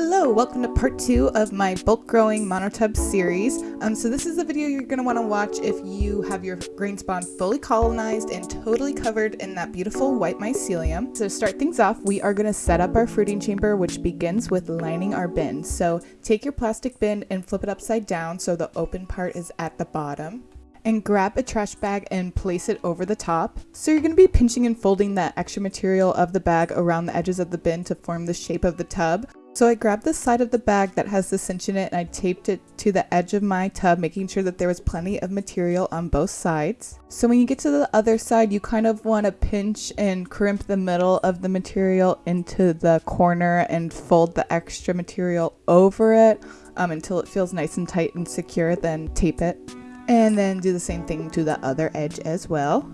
Hello, welcome to part two of my bulk growing monotub series. Um, so this is the video you're going to want to watch if you have your grain spawn fully colonized and totally covered in that beautiful white mycelium. So to start things off, we are going to set up our fruiting chamber, which begins with lining our bin. So take your plastic bin and flip it upside down so the open part is at the bottom and grab a trash bag and place it over the top. So you're going to be pinching and folding that extra material of the bag around the edges of the bin to form the shape of the tub. So I grabbed the side of the bag that has the cinch in it and I taped it to the edge of my tub, making sure that there was plenty of material on both sides. So when you get to the other side, you kind of want to pinch and crimp the middle of the material into the corner and fold the extra material over it um, until it feels nice and tight and secure, then tape it. And then do the same thing to the other edge as well.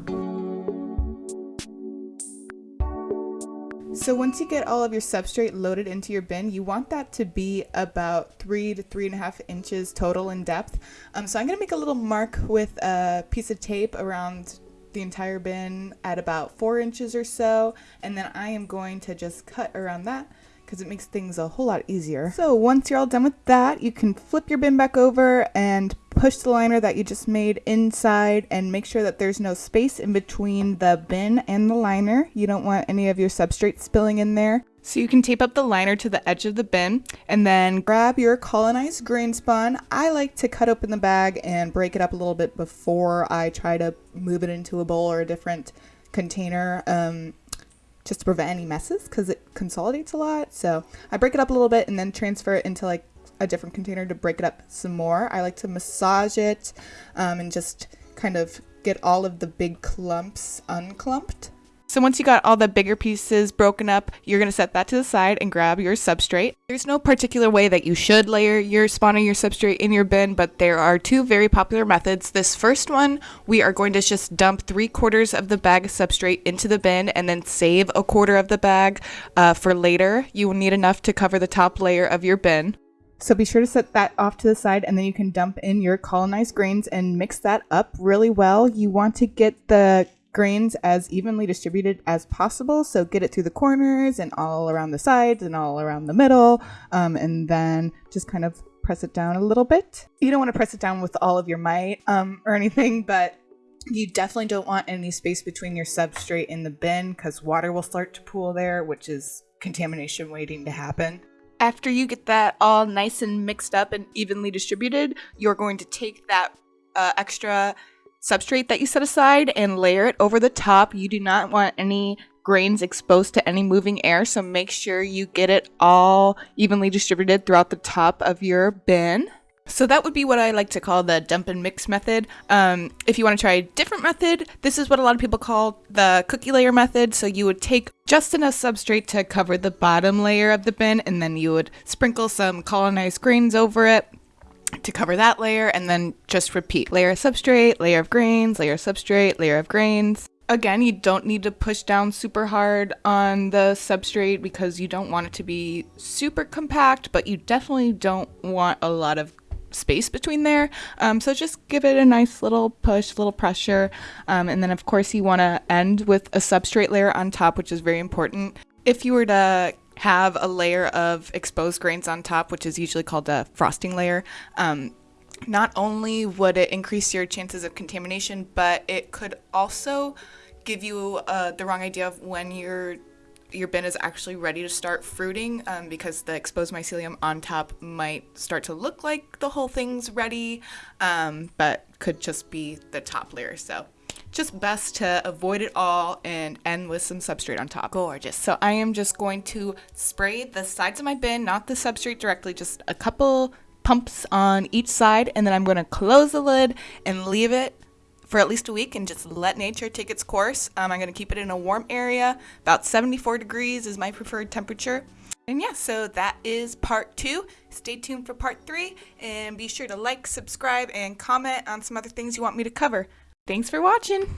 So once you get all of your substrate loaded into your bin, you want that to be about three to three and a half inches total in depth. Um, so I'm gonna make a little mark with a piece of tape around the entire bin at about four inches or so. And then I am going to just cut around that because it makes things a whole lot easier. So once you're all done with that, you can flip your bin back over and push the liner that you just made inside and make sure that there's no space in between the bin and the liner. You don't want any of your substrate spilling in there. So you can tape up the liner to the edge of the bin and then grab your colonized grain spawn. I like to cut open the bag and break it up a little bit before I try to move it into a bowl or a different container. Um, just to prevent any messes because it consolidates a lot. So I break it up a little bit and then transfer it into like a different container to break it up some more. I like to massage it um, and just kind of get all of the big clumps unclumped. So once you got all the bigger pieces broken up, you're going to set that to the side and grab your substrate. There's no particular way that you should layer your spawn or your substrate in your bin, but there are two very popular methods. This first one, we are going to just dump three quarters of the bag of substrate into the bin and then save a quarter of the bag uh, for later. You will need enough to cover the top layer of your bin. So be sure to set that off to the side and then you can dump in your colonized grains and mix that up really well. You want to get the grains as evenly distributed as possible. So get it through the corners and all around the sides and all around the middle. Um, and then just kind of press it down a little bit. You don't want to press it down with all of your might um, or anything, but you definitely don't want any space between your substrate and the bin because water will start to pool there, which is contamination waiting to happen. After you get that all nice and mixed up and evenly distributed, you're going to take that uh, extra substrate that you set aside and layer it over the top. You do not want any grains exposed to any moving air, so make sure you get it all evenly distributed throughout the top of your bin. So that would be what I like to call the dump and mix method. Um, if you want to try a different method, this is what a lot of people call the cookie layer method. So you would take just enough substrate to cover the bottom layer of the bin, and then you would sprinkle some colonized grains over it to cover that layer and then just repeat layer of substrate, layer of grains, layer of substrate, layer of grains. Again, you don't need to push down super hard on the substrate because you don't want it to be super compact, but you definitely don't want a lot of space between there. Um, so just give it a nice little push, little pressure. Um, and then of course you want to end with a substrate layer on top, which is very important. If you were to have a layer of exposed grains on top, which is usually called a frosting layer. Um, not only would it increase your chances of contamination, but it could also give you uh, the wrong idea of when your your bin is actually ready to start fruiting um, because the exposed mycelium on top might start to look like the whole thing's ready, um, but could just be the top layer. So just best to avoid it all and end with some substrate on top. Gorgeous. So I am just going to spray the sides of my bin, not the substrate directly, just a couple pumps on each side, and then I'm going to close the lid and leave it for at least a week and just let nature take its course. Um, I'm going to keep it in a warm area. About 74 degrees is my preferred temperature. And yeah, so that is part two. Stay tuned for part three and be sure to like, subscribe, and comment on some other things you want me to cover. Thanks for watching!